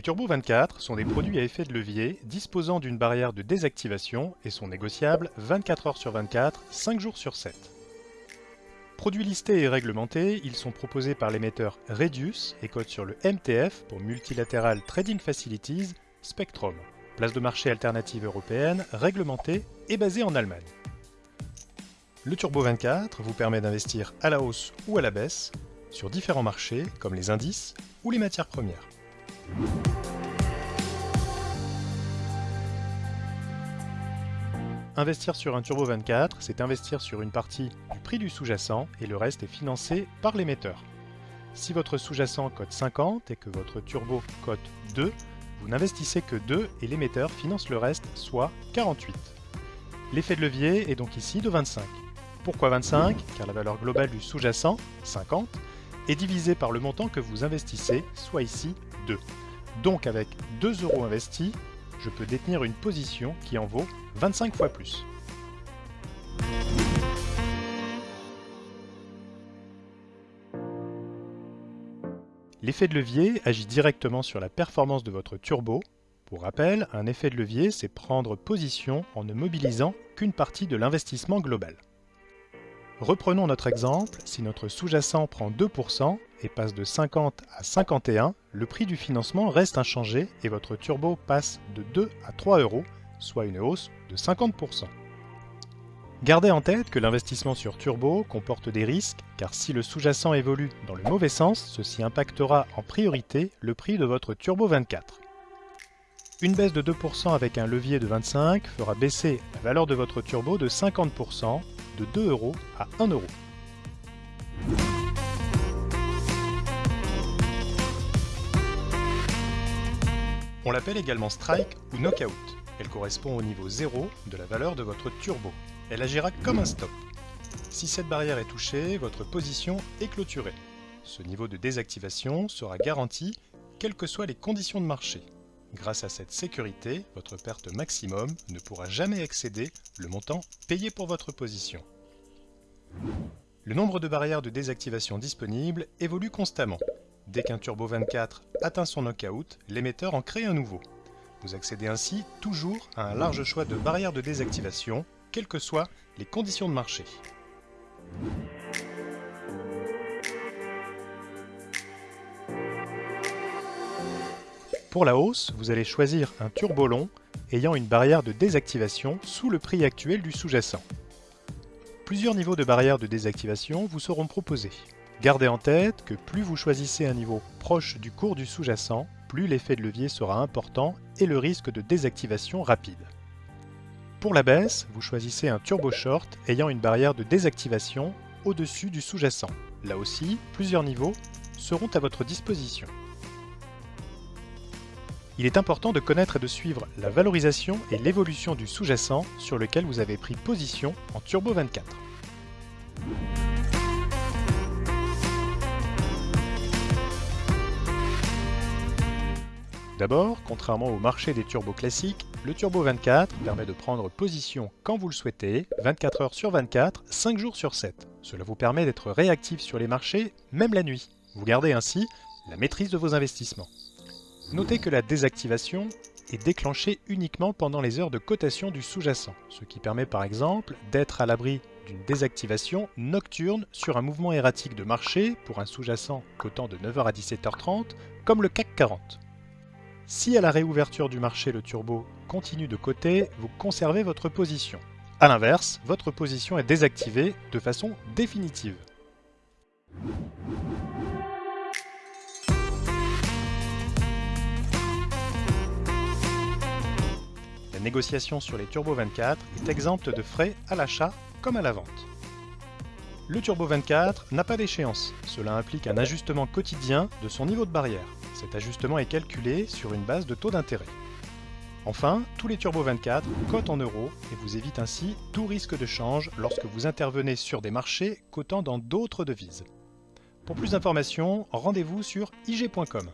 Les Turbo 24 sont des produits à effet de levier disposant d'une barrière de désactivation et sont négociables 24 heures sur 24, 5 jours sur 7. Produits listés et réglementés, ils sont proposés par l'émetteur Redius et codent sur le MTF pour Multilateral Trading Facilities Spectrum, place de marché alternative européenne, réglementée et basée en Allemagne. Le Turbo 24 vous permet d'investir à la hausse ou à la baisse sur différents marchés comme les indices ou les matières premières. Investir sur un Turbo 24, c'est investir sur une partie du prix du sous-jacent et le reste est financé par l'émetteur. Si votre sous-jacent cote 50 et que votre turbo cote 2, vous n'investissez que 2 et l'émetteur finance le reste, soit 48. L'effet de levier est donc ici de 25. Pourquoi 25 Car la valeur globale du sous-jacent, 50, est divisée par le montant que vous investissez, soit ici 2. Donc avec 2 euros investis, je peux détenir une position qui en vaut 25 fois plus. L'effet de levier agit directement sur la performance de votre turbo. Pour rappel, un effet de levier, c'est prendre position en ne mobilisant qu'une partie de l'investissement global. Reprenons notre exemple, si notre sous-jacent prend 2% et passe de 50 à 51, le prix du financement reste inchangé et votre turbo passe de 2 à 3 euros, soit une hausse de 50%. Gardez en tête que l'investissement sur turbo comporte des risques, car si le sous-jacent évolue dans le mauvais sens, ceci impactera en priorité le prix de votre turbo 24. Une baisse de 2% avec un levier de 25 fera baisser la valeur de votre turbo de 50%, de 2 euros à 1 euro. On l'appelle également strike ou knockout. Elle correspond au niveau 0 de la valeur de votre turbo. Elle agira comme un stop. Si cette barrière est touchée, votre position est clôturée. Ce niveau de désactivation sera garanti quelles que soient les conditions de marché. Grâce à cette sécurité, votre perte maximum ne pourra jamais excéder le montant payé pour votre position. Le nombre de barrières de désactivation disponibles évolue constamment. Dès qu'un Turbo 24 atteint son knockout, l'émetteur en crée un nouveau. Vous accédez ainsi toujours à un large choix de barrières de désactivation, quelles que soient les conditions de marché. Pour la hausse, vous allez choisir un turbo long ayant une barrière de désactivation sous le prix actuel du sous-jacent. Plusieurs niveaux de barrière de désactivation vous seront proposés. Gardez en tête que plus vous choisissez un niveau proche du cours du sous-jacent, plus l'effet de levier sera important et le risque de désactivation rapide. Pour la baisse, vous choisissez un turbo short ayant une barrière de désactivation au-dessus du sous-jacent. Là aussi, plusieurs niveaux seront à votre disposition. Il est important de connaître et de suivre la valorisation et l'évolution du sous-jacent sur lequel vous avez pris position en Turbo 24. D'abord, contrairement au marché des turbos classiques, le Turbo 24 permet de prendre position quand vous le souhaitez, 24 heures sur 24, 5 jours sur 7. Cela vous permet d'être réactif sur les marchés, même la nuit. Vous gardez ainsi la maîtrise de vos investissements. Notez que la désactivation est déclenchée uniquement pendant les heures de cotation du sous-jacent, ce qui permet par exemple d'être à l'abri d'une désactivation nocturne sur un mouvement erratique de marché pour un sous-jacent cotant de 9h à 17h30, comme le CAC 40. Si à la réouverture du marché le turbo continue de coter, vous conservez votre position. A l'inverse, votre position est désactivée de façon définitive. La négociation sur les Turbo 24 est exempte de frais à l'achat comme à la vente. Le Turbo 24 n'a pas d'échéance, cela implique un ajustement quotidien de son niveau de barrière. Cet ajustement est calculé sur une base de taux d'intérêt. Enfin, tous les Turbo 24 cotent en euros et vous évitent ainsi tout risque de change lorsque vous intervenez sur des marchés cotant dans d'autres devises. Pour plus d'informations, rendez-vous sur ig.com.